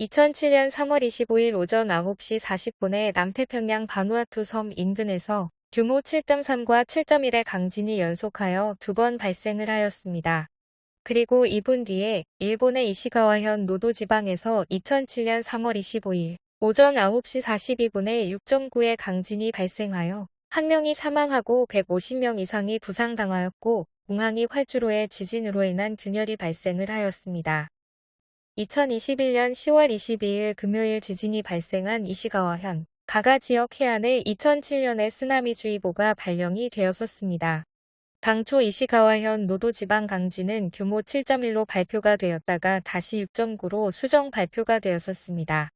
2007년 3월 25일 오전 9시 40분에 남태평양 바누아투 섬 인근에서 규모 7.3과 7.1의 강진이 연속하여 두 번 발생을 하였습니다. 그리고 2분 뒤에 일본의 이시가와현 노도 지방에서 2007년 3월 25일 오전 9시 42분에 6.9의 강진이 발생하여 한 명이 사망하고 150명 이상이 부상당하였고 공항이 활주로의 지진으로 인한 균열이 발생을 하였습니다. 2021년 10월 22일 금요일 지진이 발생한 이시가와현 가가 지역 해안에 2007년에 쓰나미주의보가 발령이 되었었습니다. 당초 이시가와현 노도지방 강진은 규모 7.1로 발표가 되었다가 다시 6.9로 수정 발표가 되었었습니다.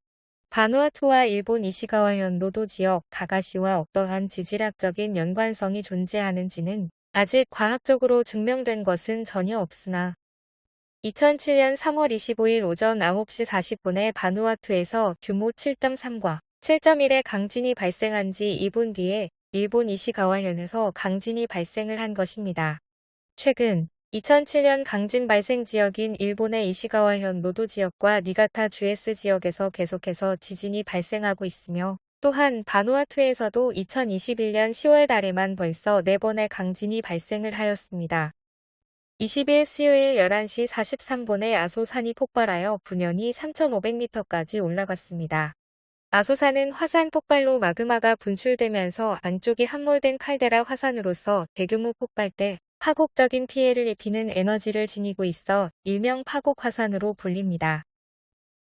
바누아투와 일본 이시가와현 노도 지역 가가시와 어떠한 지질학적인 연관성이 존재하는지는 아직 과학적으로 증명된 것은 전혀 없으나 2007년 3월 25일 오전 9시 40분에 바누아투에서 규모 7.3과 7.1의 강진이 발생한 지 2분 뒤에 일본 이시가와현에서 강진이 발생을 한 것입니다. 최근 2007년 강진 발생 지역인 일본의 이시가와현 노도 지역과 니가타 주에스 지역에서 계속해서 지진이 발생하고 있으며 또한 바누아투에서도 2021년 10월 달에만 벌써 4번의 강진이 발생을 하였습니다. 20일 수요일 11시 43분에 아소산이 폭발하여 분연이 3,500m까지 올라갔습니다. 아소산은 화산 폭발로 마그마가 분출되면서 안쪽이 함몰된 칼데라 화산으로서 대규모 폭발 때 파국적인 피해를 입히는 에너지를 지니고 있어 일명 파국 화산으로 불립니다.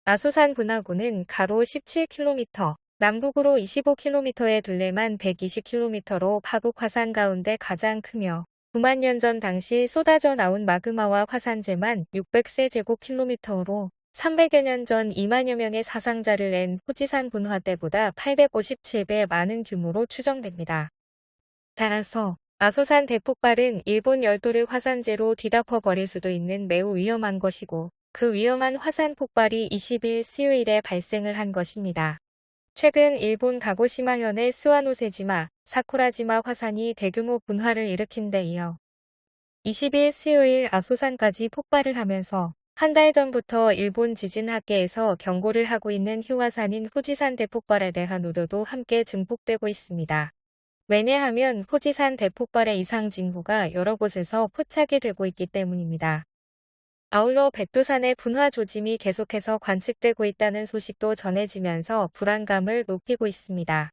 아소산 분화구는 가로 17km, 남북으로 25km의 둘레만 120km로 파국 화산 가운데 가장 크며 9만 년 전 당시 쏟아져 나온 마그마와 화산재만 600세 제곱킬로미터로 300여 년 전 2만여 명의 사상자를 낸 후지산 분화 때보다 857배 많은 규모로 추정됩니다. 따라서 아소산 대폭발은 일본 열도를 화산재로 뒤덮어 버릴 수도 있는 매우 위험한 것이고 그 위험한 화산 폭발이 20일 수요일에 발생을 한 것입니다. 최근 일본 가고시마현의 스와노세지마, 사쿠라지마 화산이 대규모 분화를 일으킨 데 이어 20일 수요일 아소산까지 폭발을 하면서 한 달 전부터 일본 지진학계에서 경고를 하고 있는 휴화산인 후지산 대폭발에 대한 우려도 함께 증폭되고 있습니다. 왜냐하면 후지산 대폭발의 이상 징후가 여러 곳에서 포착이 되고 있기 때문입니다. 아울러 백두산의 분화 조짐이 계속해서 관측되고 있다는 소식도 전해지면서 불안감을 높이고 있습니다.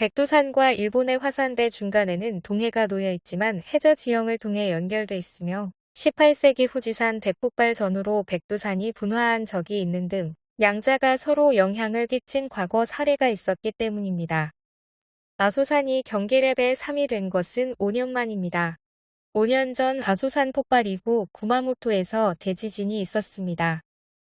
백두산과 일본의 화산대 중간에는 동해가 놓여 있지만 해저 지형을 통해 연결돼 있으며 18세기 후지산 대폭발 전후로 백두산이 분화한 적이 있는 등 양자가 서로 영향을 끼친 과거 사례가 있었기 때문입니다. 아소산이 경계레벨 3이 된 것은 5년 만입니다. 5년 전 아소산 폭발 이후 구마모토에서 대지진이 있었습니다.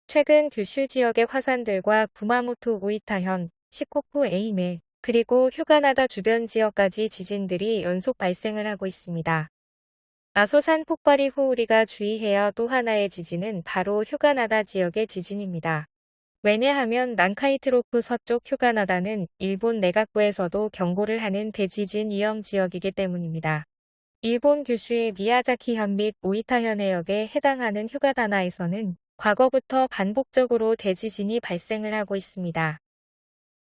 최근 규슈 지역의 화산들과 구마모토 우이타현, 시코쿠 에이메, 그리고 휴가나다 주변 지역까지 지진들이 연속 발생을 하고 있습니다. 아소산 폭발 이 후 우리가 주의해야 또 하나의 지진은 바로 휴가나다 지역의 지진입니다. 왜냐하면 난카이트로프 서쪽 휴가나다는 일본 내각부에서도 경고를 하는 대지진 위험 지역이기 때문입니다. 일본 규슈의 미야자키현 및 오이타현 해역에 해당하는 휴가다나에서는 과거부터 반복적으로 대지진이 발생을 하고 있습니다.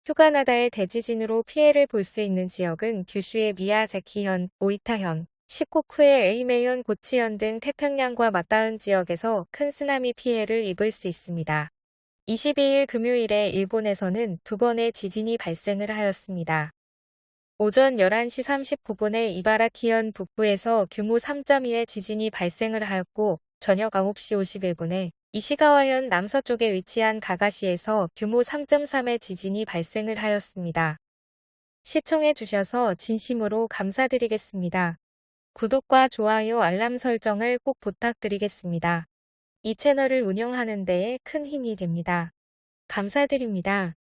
휴가나다의 대지진으로 피해를 볼 수 있는 지역은 규슈의 미야자키현, 오이타현, 시코쿠의 에이메현, 고치현 등 태평양과 맞닿은 지역에서 큰 쓰나미 피해를 입을 수 있습니다. 22일 금요일에 일본에서는 두 번의 지진이 발생을 하였습니다. 오전 11시 39분에 이바라키현 북부에서 규모 3.2의 지진이 발생을 하였고 저녁 9시 51분에 이시가와현 남서쪽에 위치한 가가시에서 규모 3.3의 지진이 발생을 하였습니다. 시청해 주셔서 진심으로 감사드리겠습니다. 구독과 좋아요 알람 설정을 꼭 부탁드리겠습니다. 이 채널을 운영하는 데에 큰 힘이 됩니다. 감사드립니다.